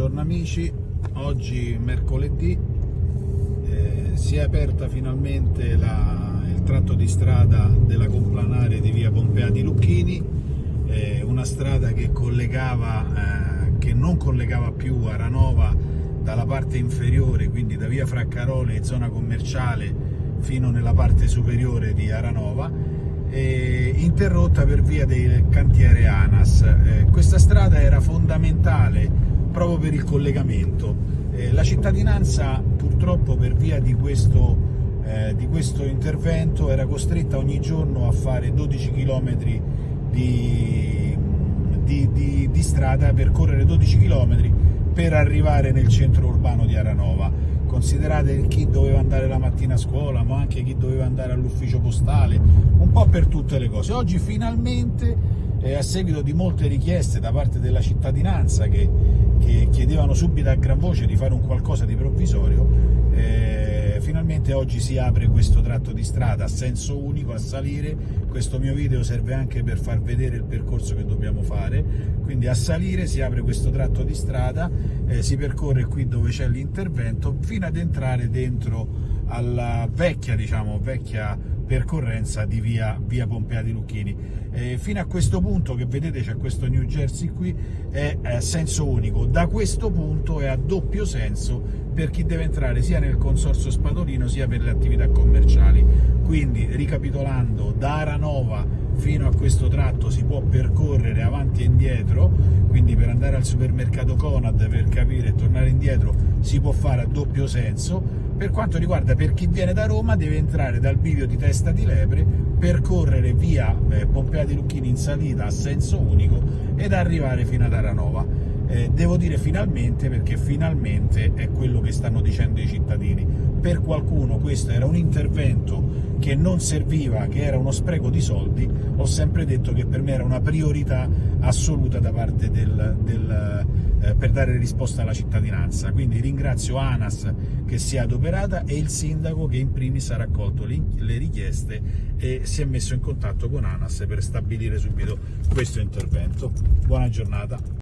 Buongiorno amici, oggi mercoledì eh, si è aperta finalmente la, il tratto di strada della complanare di via Pompea di Lucchini, eh, una strada che, eh, che non collegava più Aranova dalla parte inferiore, quindi da via Fraccarole e zona commerciale fino nella parte superiore di Aranova, interrotta per via del cantiere ANAS. Eh, questa strada era fondamentale proprio per il collegamento. Eh, la cittadinanza purtroppo per via di questo, eh, di questo, intervento era costretta ogni giorno a fare 12 km di, di, di, strada, percorrere 12 km per arrivare nel centro urbano di Aranova. Considerate chi doveva andare la mattina a scuola, ma anche chi doveva andare all'ufficio postale, un po' per tutte le cose. Oggi finalmente, eh, a seguito di molte richieste da parte della cittadinanza che che chiedevano subito a gran voce di fare un qualcosa di provvisorio, eh, finalmente oggi si apre questo tratto di strada a senso unico, a salire, questo mio video serve anche per far vedere il percorso che dobbiamo fare, quindi a salire si apre questo tratto di strada, eh, si percorre qui dove c'è l'intervento, fino ad entrare dentro alla vecchia, diciamo, vecchia percorrenza di via, via Pompea di Lucchini. Eh, fino a questo punto che vedete c'è questo New Jersey qui è a senso unico, da questo punto è a doppio senso per chi deve entrare sia nel consorzio Spadolino sia per le attività commerciali. Quindi ricapitolando, da Aranova fino a questo tratto si può percorrere avanti e indietro, quindi per andare al supermercato Conad per capire e tornare indietro si può fare a doppio senso, per quanto riguarda per chi viene da Roma deve entrare dal bivio di Testa di Lepre, percorrere via eh, Pompea di Lucchini in salita a senso unico ed arrivare fino ad Aranova. Eh, devo dire finalmente perché finalmente è quello che stanno dicendo i cittadini. Per qualcuno questo era un intervento che non serviva, che era uno spreco di soldi, ho sempre detto che per me era una priorità assoluta da parte del, del eh, per dare risposta alla cittadinanza. Quindi ringrazio ANAS che si è adoperata e il sindaco che in primis ha raccolto le richieste e si è messo in contatto con ANAS per stabilire subito questo intervento. Buona giornata.